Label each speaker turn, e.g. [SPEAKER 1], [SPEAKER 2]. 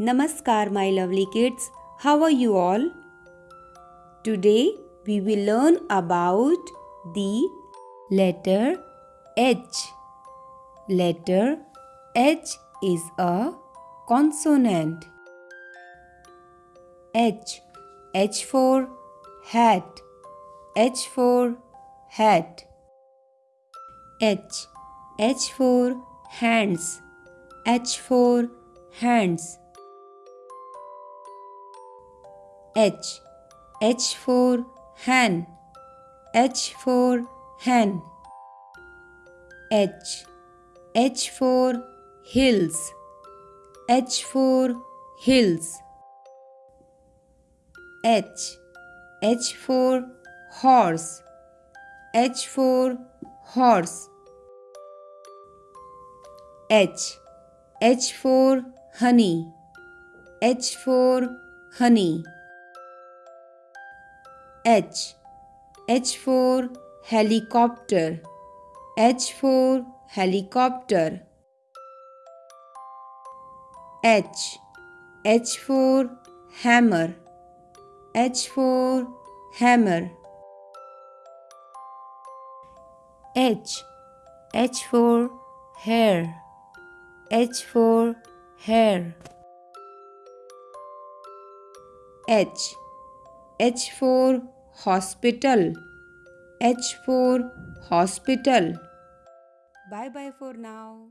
[SPEAKER 1] Namaskar, my lovely kids. How are you all? Today we will learn about the letter H. Letter H is a consonant. H. H for hat. H for hat. H. H for hands. H for hands. H. H for hen. H for hen. H. H for hills. H for hills. H. H for horse. H for horse. H. H for honey. H for honey. H. H for helicopter. H for helicopter. H. H for hammer. H for hammer. H. H for hair. H for hair. H. H for hospital. H for hospital. Bye bye for now.